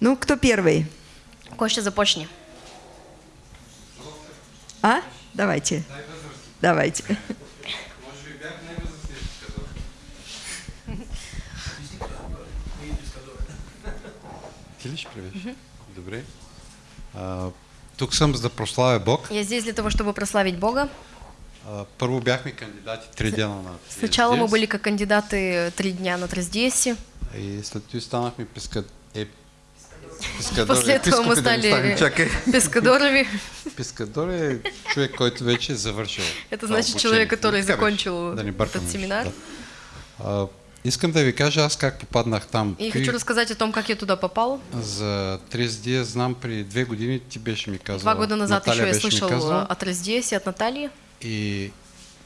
Ну, кто первый? Костя, започни. А? Давайте. Давайте. Ли ще правиш? Добре. А, тук съм за да прославя Бог. Я здесь для того, чтобы прославить Бога. А, първо бяхме кандидати три дена на Сначала мы были как кандидаты три дня на Трездесе. И след това станахме песка... После этого мы стали. Пескадорови. Пескадор е човек, който вече е завършил. Это това значит человек, который беше, закончил этот семинар. искам да ви кажа аз как попаднах там. И Ти хочу рассказать о том, как я туда попал. За 30 дни знам преди две години ти беше ми казал. Два года назад Наталия еще я слышал казала. о Трездесе от Натальи. И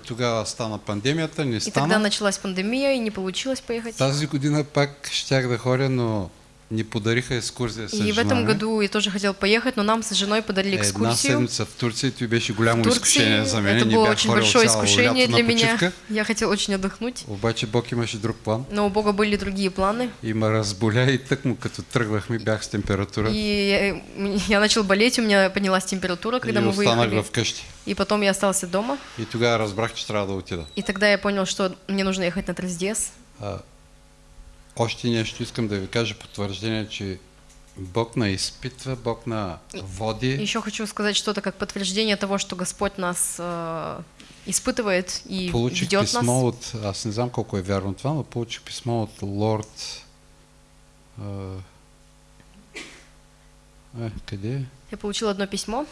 тогава стана пандемията, не И тогда стана. началась пандемия, и не получилось поехать. Тази година пак щях да ходя, но ни подариха екскурзия с И в этом году я тоже хотел поехать, но нам с женой подарили Една экскурсию. седмица в беше голямо Турции изкушение за мен. это Не было очень большое искушение для меня. Я хотел очень отдохнуть. Обаче Бог имаше друг план. Но у Бога были другие планы. И ме разболя и тъкмо като тръгвахме бях с температура. И я, я начал болеть, у меня поднялась температура, когда и мы выехали. вкъщи. И потом я остался дома. И тогава разбрах, че трябва да отида. И тогда я понял, что мне нужно ехать на Трездес. Още нещо искам да ви кажа потвърждение, че Бог на изпитва, Бог на води. Еще хочу сказать что-то как подтверждение того, что Господь нас э, испытывает и Получих ведет писмо нас. от, аз не знам колко е вярно това, но получих писмо от лорд... А, е, къде? Я получил одно письмо.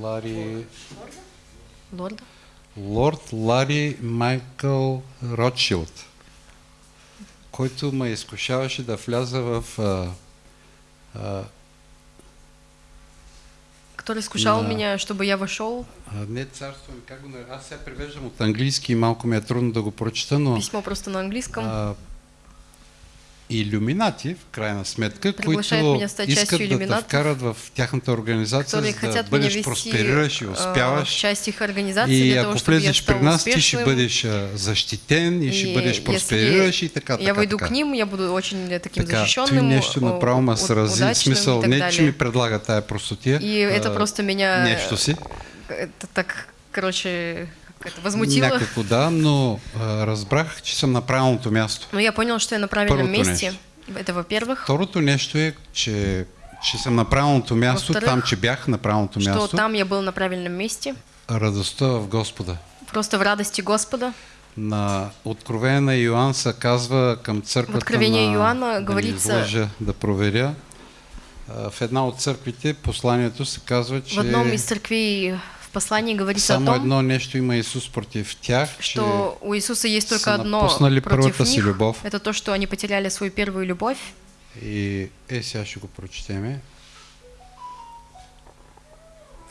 Лари... Лорда. Лорд Лари Майкъл Ротшилд, който ме изкушаваше да вляза в а, а, который искушал Да. меня, чтобы я вошел. а, не царство как го? Аз сега превеждам от английски и малко ми е трудно да го прочета, но Письмо просто на английском. а, иллюминати, в крайна сметка, Приглашает които искат да те вкарат в тяхната организация, за да бъдеш просперираш и в успяваш. часть их организации И того, ако влезеш при нас, ти ще бъдеш защитен и ще бъдеш просперираш и така, така, я така. к ним, я буду очень э, таким Така, той защищенным, нещо о- направо ме срази, в смисъл не, че ми предлага тая простотия. И это а, просто меня Нещо си. это так, короче, это возмутило. Някакво да, но а, разбрах, че съм на правилното място. Но я понял, что я на правильном Първото месте. нещо. Это во-первых. Второто нещо е, че, че съм на правилното място, там, че бях на правилното Что място. там я был на правильном месте. Радостта в Господа. Просто в радости Господа. На Откровение на Йоанн се казва към църквата В Откровение на... Йоанна да говорится- излъжа, да проверя. А, В една от църквите посланието се казва, че В одном из церквей в послании говорится само о том, едно нещо има Исус против тях, что у Иисуса есть только одно против си них. любов. Это то, что они потеряли свою первую любовь. И е, сега ще го прочетеме.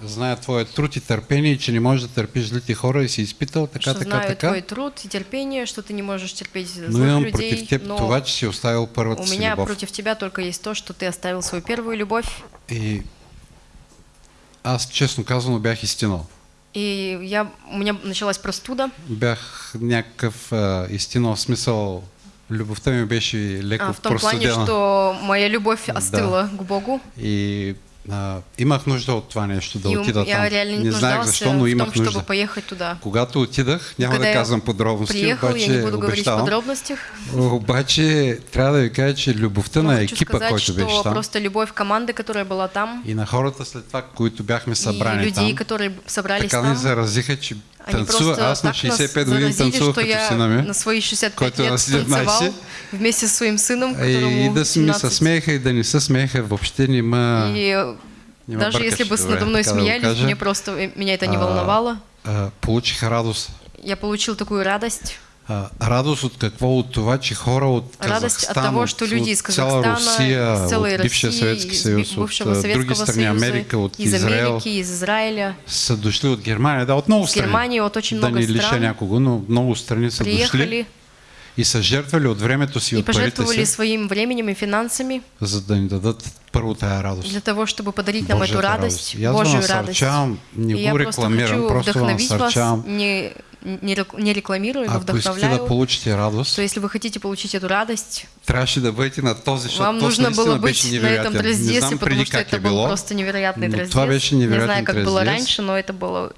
Зная твоя труд и търпение, и че не можеш да търпиш злите хора и си изпитал така, что така, знаю така. твой труд и терпение, что ты не можешь терпеть Но злых имам людей, против теб но това, че си оставил първата у си меня любов. против тебя только есть то, что ты оставил свою первую любовь. И аз честно казано бях изтинал. И я, у меня началась простуда. Бях някакъв а, изтинал в смисъл, любовта ми беше леко А, в том плане, простудена. что моя любовь Да. остыла к Богу. И а, имах нужда от това нещо, да и отида я там. реально Не знаех защо, но имах том, нужда. поехать туда. Когато отидах, няма Когда да казвам подробности, Приехал, обаче я не буду обещавам. подробностях. Обаче трябва да ви кажа, че любовта Но на екипа, сказать, който беше там, просто любовь команды, которая была там, и на хората след това, които бяхме и събрани людей, там, которые собрались така ни заразиха, че они танцува. просто Аз на так нас 65 години танцувах като сина ми. на свои 65 който е лет на 17. танцевал вместе с своим сыном, И которому да се ми се 17. смееха и да не се смееха, въобще не ма... И э, не ме даже если бы надо мной да смеялись, мне просто э, меня это не А, волновало. А, получих радост. Я получил такую радость. А, радост от какво? От това, че хора от Радост от Казахстан, того, что люди из от цяла Казахстана, Русия, из целой от бившия Съветски из съюз, от а, други страни, Америка, от из Израел, Америки, из Израиля, са дошли от Германия, да, от много страни. Германии, от очень да много не лиша някого, но много страни са дошли приехали и са жертвали от времето си, и от парите си, своим временем и финансами за да ни дадат първо тая радост. для того, чтобы подарить нам эту Божията радость, И аз ви Божью радость. насърчавам, не И я го просто рекламирам, просто вас, насърчавам не, не рек- не рекламирую, но Ако искате да вдохновляю, получите радост, то если вы хотите получить эту радость, трябваше да бъдете на този, защото вам нужно было быть на этом трезде, потому что это был просто невероятный но трезде. беше Не знаю, как было раньше, но это было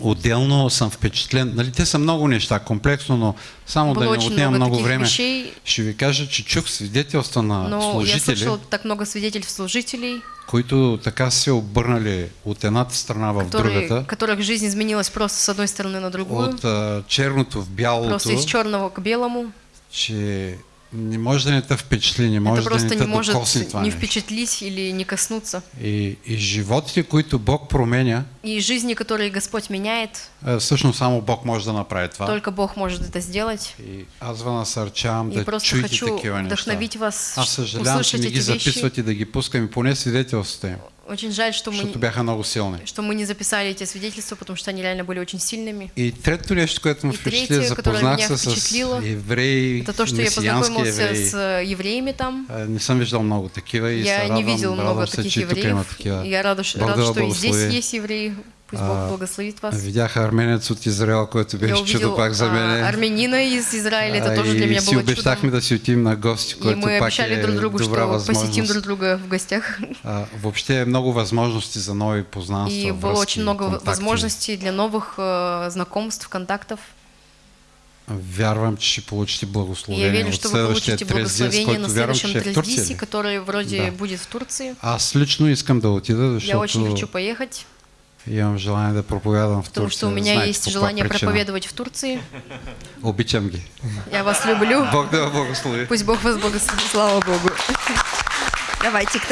Отделно съм впечатлен. Нали, те са много неща, комплексно, но само Было да не очень отнемам много много време. вещей, Ще ви кажа, че чух свидетелства на но я служители, слышал так много свидетельств служителей, които така се обърнали от едната страна в которые, другата, которых жизнь изменилась просто с одной стороны на другую, от а, черното в бялото, просто из черного к белому. че не може те впечатли, не Это може да просто не не может това не впечатлить или не коснуться. И, и животите, които Бог променя, И жизни, которые Господь меняет, а, всъщност само Бог може да направи това. только Бог может это сделать. И аз ви насърчавам И да просто чуете хочу такива неща. вдохновить вас, Аз съжалявам, че не ги записват и да ги пускаме, поне свидетелствата им, Очень жаль, что мы, бяха много силни. что мы не записали эти свидетельства, потому что они реально были очень сильными. И третото нещо, което И впечатли, третье, которое запознах меня се с евреи, Это то, что я познакомился евреи. с э, евреями там. А, Не съм виждал много такива и Я не видел много радвам се, таких евреев. Я рада, рад, что и здесь есть евреи. Пусть А, Бог благословит вас. Видях арменец от Израел, който беше чудо пак за а, мен. армянина из Израиля, это А, тоже для и меня си было обещахме чудом. да си отидем на гости, И което мы пак обещали е друг другу, что посетим друг друга в гостях. А, въобще много възможности за нови познанства, И было очень много возможностей для новых э, знакомств, контактов. Вярвам, че ще получите И я благословение верю, что вы получите благословение на който вярвам, следующем трездисе, который вроде Да. будет в Турции. Аз лично искам да отида, Я очень хочу защото поехать, имам желание да проповядам в потому Турция. что у меня Знаете есть желание причина. проповедовать в Турции. Обичам ги. Я вас люблю. Бог да ви благослови. Пусть Бог вас благословит. Слава Богу. Давайте, кто